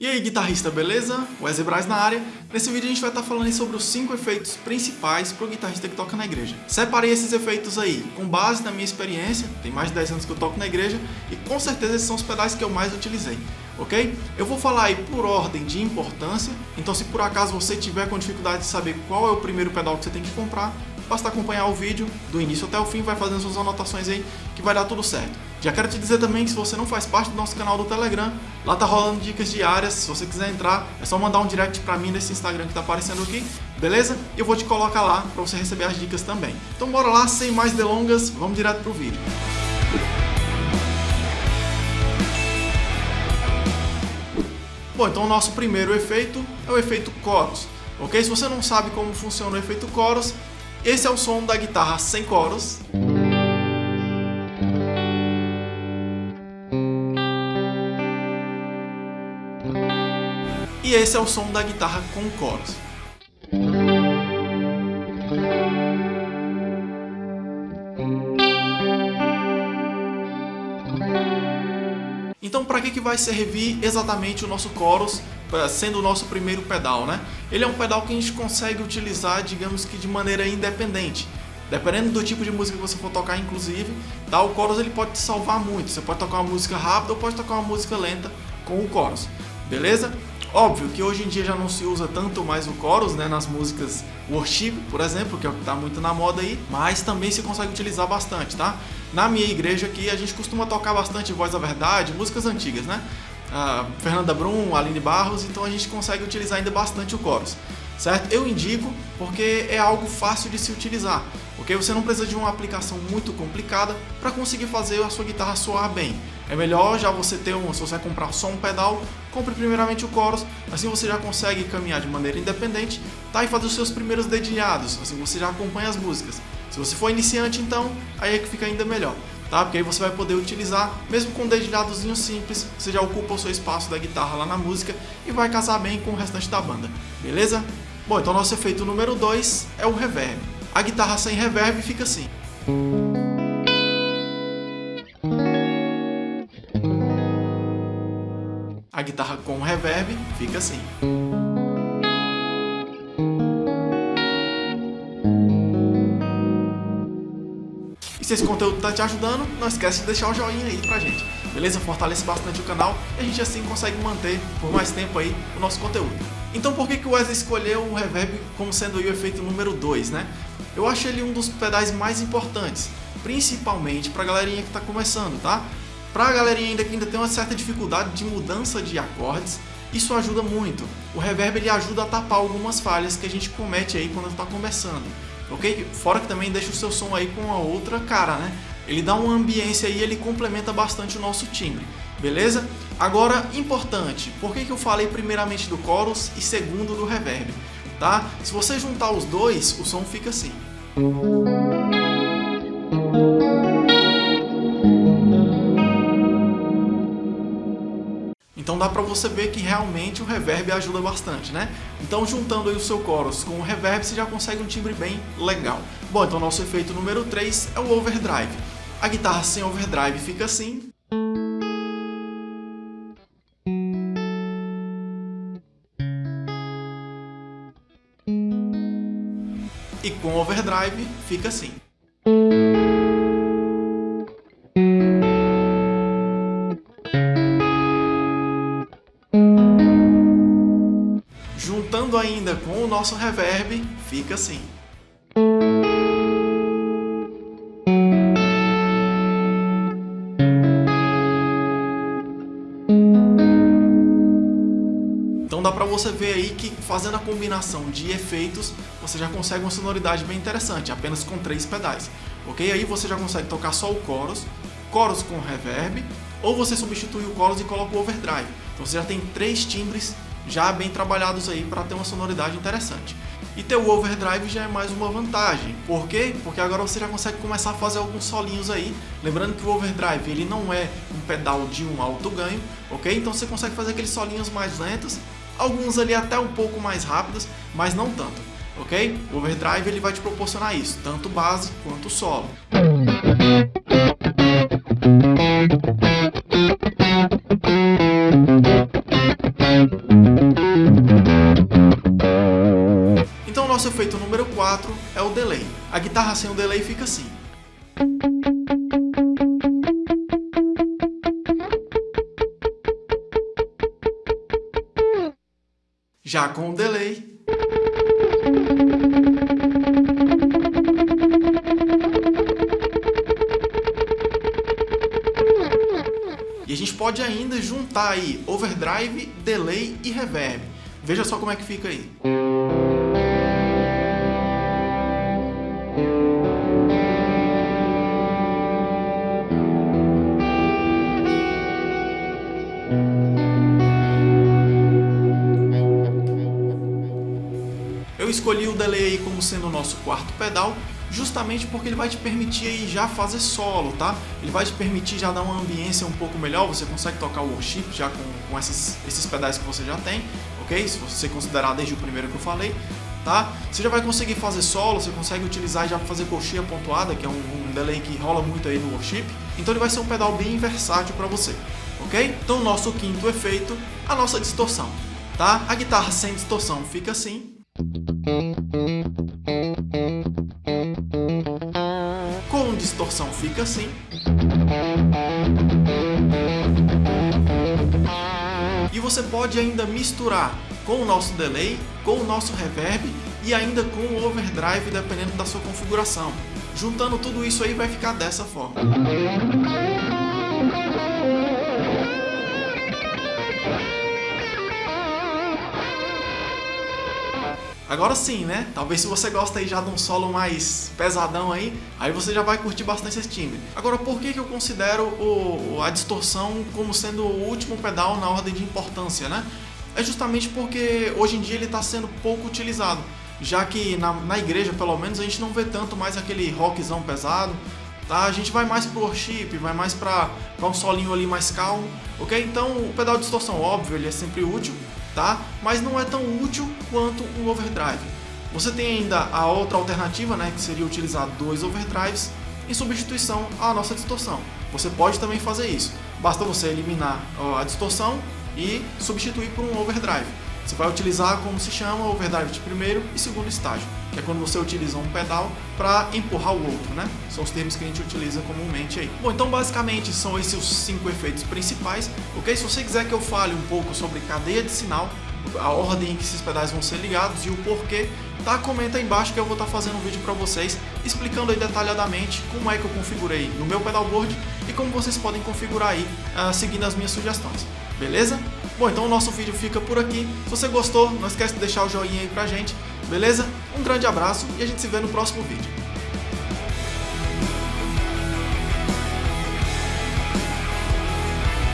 E aí guitarrista, beleza? Wesley Braz na área. Nesse vídeo a gente vai estar falando sobre os 5 efeitos principais para o guitarrista que toca na igreja. Separei esses efeitos aí com base na minha experiência, tem mais de 10 anos que eu toco na igreja e com certeza esses são os pedais que eu mais utilizei, ok? Eu vou falar aí por ordem de importância, então se por acaso você tiver com dificuldade de saber qual é o primeiro pedal que você tem que comprar, basta acompanhar o vídeo do início até o fim, vai fazendo suas anotações aí que vai dar tudo certo. Já quero te dizer também que se você não faz parte do nosso canal do Telegram, lá tá rolando dicas diárias, se você quiser entrar, é só mandar um direct pra mim nesse Instagram que tá aparecendo aqui, beleza? Eu vou te colocar lá pra você receber as dicas também. Então bora lá, sem mais delongas, vamos direto pro vídeo. Bom, então o nosso primeiro efeito é o efeito chorus, ok? Se você não sabe como funciona o efeito chorus, esse é o som da guitarra sem coros. E esse é o som da guitarra com coros. Então para que, que vai servir exatamente o nosso chorus sendo o nosso primeiro pedal, né? Ele é um pedal que a gente consegue utilizar, digamos que de maneira independente. Dependendo do tipo de música que você for tocar, inclusive, tá? o chorus ele pode te salvar muito. Você pode tocar uma música rápida ou pode tocar uma música lenta com o chorus, beleza? Óbvio que hoje em dia já não se usa tanto mais o chorus, né, nas músicas worship, por exemplo, que é o que está muito na moda aí, mas também se consegue utilizar bastante, tá? Na minha igreja aqui a gente costuma tocar bastante Voz da Verdade, músicas antigas, né? a Fernanda Brum, Aline Barros, então a gente consegue utilizar ainda bastante o chorus, certo? Eu indico porque é algo fácil de se utilizar, porque você não precisa de uma aplicação muito complicada para conseguir fazer a sua guitarra soar bem. É melhor já você ter um, se você comprar só um pedal, compre primeiramente o chorus, assim você já consegue caminhar de maneira independente, tá? E fazer os seus primeiros dedilhados, assim você já acompanha as músicas. Se você for iniciante então, aí é que fica ainda melhor tá? Porque aí você vai poder utilizar, mesmo com um dedilhadozinho simples, você já ocupa o seu espaço da guitarra lá na música e vai casar bem com o restante da banda, beleza? Bom, então nosso efeito número 2 é o reverb. A guitarra sem reverb fica assim. A guitarra com reverb fica assim. se esse conteúdo está te ajudando, não esquece de deixar o joinha aí pra gente. Beleza? Fortalece bastante o canal e a gente assim consegue manter por mais tempo aí o nosso conteúdo. Então por que, que o Wesley escolheu o Reverb como sendo o efeito número 2, né? Eu acho ele um dos pedais mais importantes, principalmente pra galerinha que está começando, tá? Pra galerinha ainda que ainda tem uma certa dificuldade de mudança de acordes, isso ajuda muito. O reverb ele ajuda a tapar algumas falhas que a gente comete aí quando está começando ok? Fora que também deixa o seu som aí com uma outra cara, né? Ele dá uma ambiência aí, ele complementa bastante o nosso timbre, beleza? Agora, importante, por que, que eu falei primeiramente do chorus e segundo do reverb, tá? Se você juntar os dois, o som fica assim. Então dá para você ver que realmente o reverb ajuda bastante, né? Então juntando aí o seu chorus com o reverb, você já consegue um timbre bem legal. Bom, então nosso efeito número 3 é o overdrive. A guitarra sem overdrive fica assim. E com overdrive fica assim. juntando ainda com o nosso reverb, fica assim. Você ver aí que fazendo a combinação de efeitos, você já consegue uma sonoridade bem interessante, apenas com três pedais. Ok? Aí você já consegue tocar só o chorus, chorus com reverb, ou você substitui o chorus e coloca o overdrive. Então você já tem três timbres já bem trabalhados aí para ter uma sonoridade interessante. E ter o overdrive já é mais uma vantagem. Por quê? Porque agora você já consegue começar a fazer alguns solinhos aí. Lembrando que o overdrive ele não é um pedal de um alto ganho, ok? Então você consegue fazer aqueles solinhos mais lentos, alguns ali até um pouco mais rápidas, mas não tanto, ok? O overdrive ele vai te proporcionar isso, tanto base quanto solo. Então nosso efeito número 4 é o delay. A guitarra sem o delay fica assim. Já com o delay, E a gente pode ainda juntar aí overdrive, delay e reverb. Veja só como é que fica aí. Escolhi o delay aí como sendo o nosso quarto pedal, justamente porque ele vai te permitir aí já fazer solo, tá? Ele vai te permitir já dar uma ambiência um pouco melhor, você consegue tocar o worship já com, com esses, esses pedais que você já tem, ok? Se você considerar desde o primeiro que eu falei, tá? Você já vai conseguir fazer solo, você consegue utilizar já para fazer coxinha pontuada, que é um, um delay que rola muito aí no worship, então ele vai ser um pedal bem versátil para você, ok? Então nosso quinto efeito, a nossa distorção, tá? A guitarra sem distorção fica assim, com distorção fica assim. E você pode ainda misturar com o nosso delay, com o nosso reverb e ainda com o overdrive dependendo da sua configuração. Juntando tudo isso aí vai ficar dessa forma. Agora sim, né? Talvez se você gosta aí já de um solo mais pesadão aí, aí você já vai curtir bastante esse timbre. Agora, por que, que eu considero o, a distorção como sendo o último pedal na ordem de importância, né? É justamente porque hoje em dia ele está sendo pouco utilizado, já que na, na igreja, pelo menos, a gente não vê tanto mais aquele rockzão pesado, tá? A gente vai mais pro worship, vai mais para um solinho ali mais calmo, ok? Então o pedal de distorção, óbvio, ele é sempre útil, tá? Mas não é tão útil quanto o overdrive. Você tem ainda a outra alternativa, né, que seria utilizar dois overdrives em substituição à nossa distorção. Você pode também fazer isso. Basta você eliminar a distorção e substituir por um overdrive. Você vai utilizar como se chama overdrive de primeiro e segundo estágio, que é quando você utiliza um pedal para empurrar o outro, né? São os termos que a gente utiliza comumente aí. Bom, então basicamente são esses os cinco efeitos principais, ok? Se você quiser que eu fale um pouco sobre cadeia de sinal, a ordem em que esses pedais vão ser ligados e o porquê, tá? Comenta aí embaixo que eu vou estar tá fazendo um vídeo para vocês explicando aí detalhadamente como é que eu configurei no meu pedalboard e como vocês podem configurar aí uh, seguindo as minhas sugestões, beleza? Bom, então o nosso vídeo fica por aqui. Se você gostou, não esquece de deixar o joinha aí pra gente, beleza? Um grande abraço e a gente se vê no próximo vídeo.